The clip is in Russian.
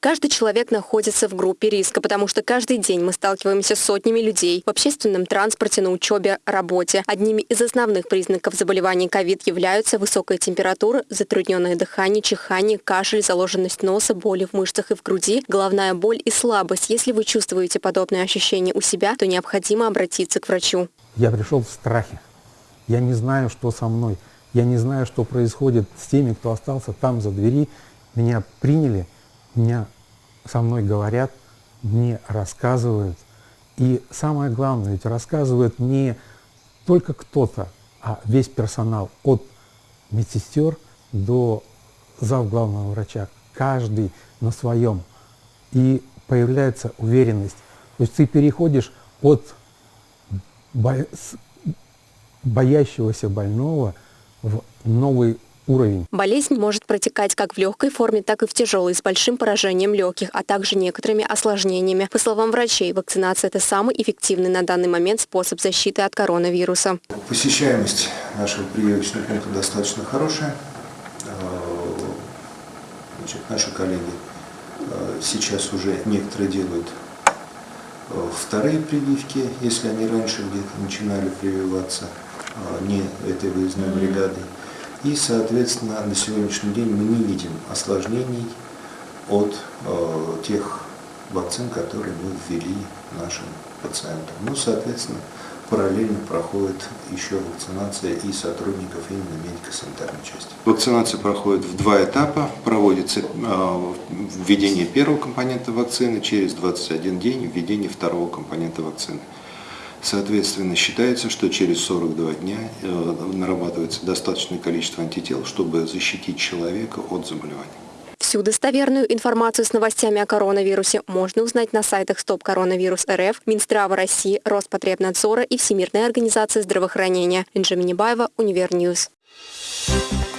Каждый человек находится в группе риска, потому что каждый день мы сталкиваемся с сотнями людей в общественном транспорте, на учебе, работе. Одними из основных признаков заболеваний ковид являются высокая температура, затрудненное дыхание, чихание, кашель, заложенность носа, боли в мышцах и в груди, головная боль и слабость. Если вы чувствуете подобные ощущения у себя, то необходимо обратиться к врачу. Я пришел в страхе. Я не знаю, что со мной. Я не знаю, что происходит с теми, кто остался там за двери. Меня приняли, меня со мной говорят, мне рассказывают. И самое главное, ведь рассказывает не только кто-то, а весь персонал от медсестер до зав главного врача. Каждый на своем. И появляется уверенность. То есть ты переходишь от боящегося больного в новый уровень. Болезнь может протекать как в легкой форме, так и в тяжелой, с большим поражением легких, а также некоторыми осложнениями. По словам врачей, вакцинация – это самый эффективный на данный момент способ защиты от коронавируса. Посещаемость нашего прививочного пункта достаточно хорошая. Э, значит, наши коллеги э, сейчас уже некоторые делают э, вторые прививки, если они раньше где-то начинали прививаться не этой выездной бригадой. И, соответственно, на сегодняшний день мы не видим осложнений от э, тех вакцин, которые мы ввели нашим пациентам. Ну, соответственно, параллельно проходит еще вакцинация и сотрудников именно медико-санитарной части. Вакцинация проходит в два этапа. Проводится э, введение первого компонента вакцины, через 21 день введение второго компонента вакцины. Соответственно, считается, что через 42 дня э, нарабатывается достаточное количество антител, чтобы защитить человека от заболевания. Всю достоверную информацию с новостями о коронавирусе можно узнать на сайтах Стоп Коронавирус РФ, Минздрава России, Роспотребнадзора и Всемирной организации здравоохранения. Инжа Минибаева, UniverNews. Thank